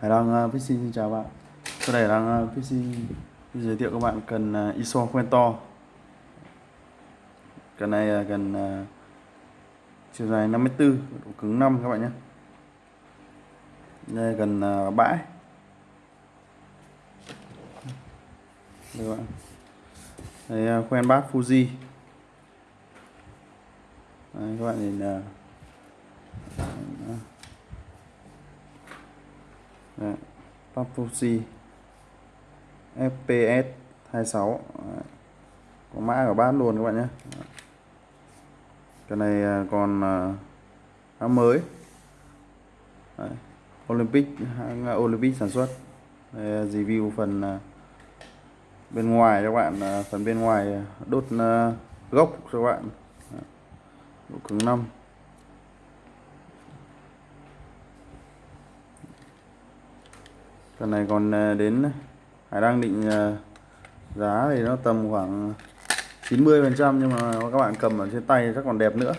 Hải Đăng uh, xin chào bạn. Sau đây Hải Đăng uh, giới thiệu các bạn cần à, ISO quen to. Cần này cần à, chiều dài 54 độ cứng 5 các bạn nhé. Đây cần à, bãi. Đây các bạn. Đây uh, khoen bát Fuji. Đấy, các bạn nhìn Đấy, FPS 26 Đấy. có mã ở bát luôn các bạn nhé. Dạ. Cái này à, còn à, khá mới. Đấy. Olympic hãng Olympic sản xuất. Đây, review phần bên ngoài cho các bạn phần bên ngoài đốt gốc cho các bạn. Dạ. Độ cứng 5 Cái này còn ờ, đến Hải đang định ờ, giá thì nó tầm khoảng 90 phần trăm nhưng mà các bạn cầm ở trên tay chắc còn đẹp nữa.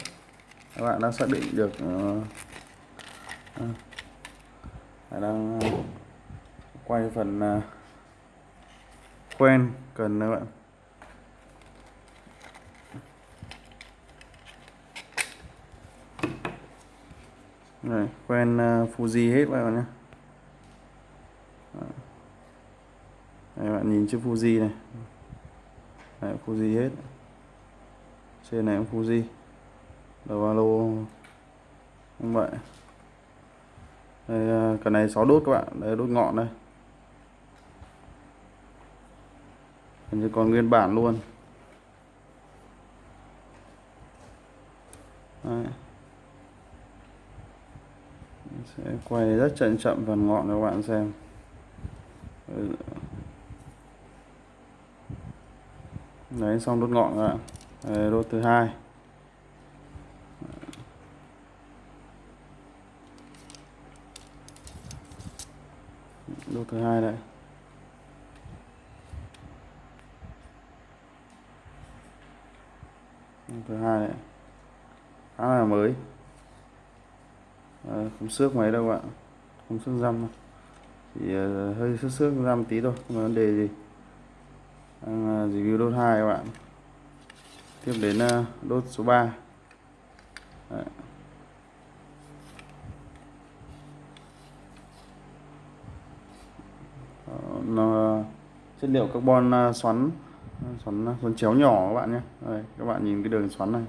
Các bạn đã xác định được ờ, Hải đang quay phần quen cần các bạn. Này quen uh, Fuji hết các bạn nhé. Đây, bạn nhìn chữ Fuji này. Đấy, Fuji hết. Trên này cũng Fuji. Đầu alo không vậy? Đây, à, cái này 6 đốt các bạn. Đây đốt ngọn đây. Hình như còn nguyên bản luôn. Đấy. sẽ quay rất chậm chậm phần ngọn cho các bạn xem. Ừ. đấy xong đốt ngọn các bạn đấy, đốt thứ hai. Đốt thứ hai đây. Thứ hai này khá là mới. À, không xước mấy đâu bạn không xước răm đâu. Chỉ uh, hơi xước xước răm tí thôi không có vấn đề gì đang ờ, review đốt 2 các bạn. Tiếp đến ờ, đốt số 3 Đấy. nó ờ, chất liệu carbon xoắn xoắn xoắn chéo nhỏ các bạn nhé. Đây, các bạn nhìn cái đường xoắn này.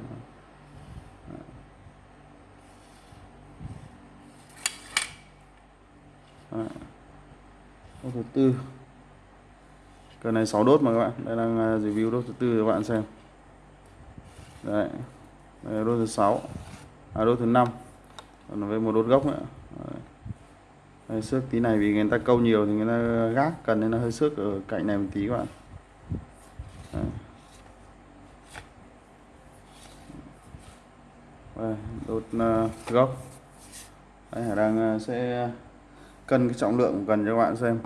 Đấy. đốt thứ tư cơ này 6 đốt mà các bạn. Đây đang à, review đốt thứ tư các bạn xem. Đấy. Đây đốt thứ sáu. À đốt thứ năm. Còn với một đốt gốc nữa. Đấy. Đây, xước tí này vì người ta câu nhiều thì người ta gác cần nên nó hơi xước ở cạnh này một tí các bạn. Đấy. Đây, đốt uh, gốc. Đây, Hải đang uh, à, sẽ cân cái trọng lượng cần cho các bạn xem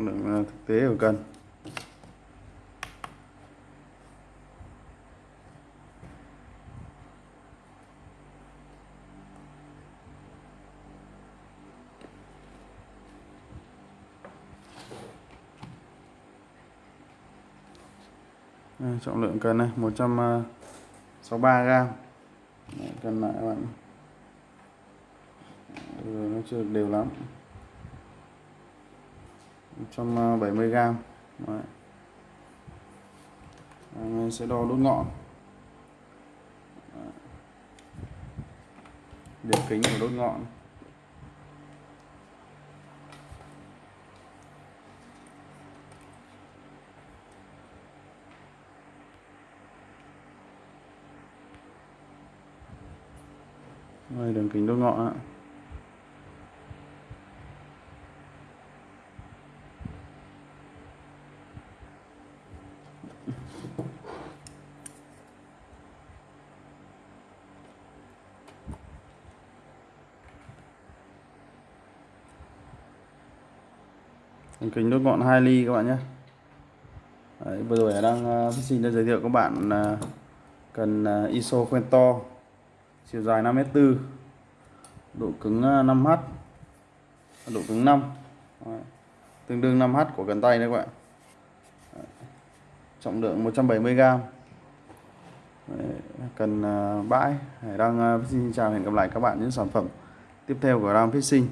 trọng lượng ờ, thực tế của cân. Đây, trọng lượng cần này 163 à, gram. Cần lại các bạn. Rồi nó chưa được đều lắm. 170 g. Đấy. Mình sẽ đo đốt ngọn đường kính của đốt ngọn đây, đường kính đốt ngọn ạ Thành kính đốt ngọn 2 ly các bạn nhé Đấy, vừa rồi đang uh, xin đã giới thiệu các bạn uh, cần uh, ISO quen to chiều dài 5m4 độ cứng 5h độ cứng 5 Đấy. tương đương 5h của cần tay đấy các bạn Đấy. trọng lượng 170g Đấy. cần uh, bãi Hải Đăng uh, xin chào hẹn gặp lại các bạn những sản phẩm tiếp theo của Ram Fishing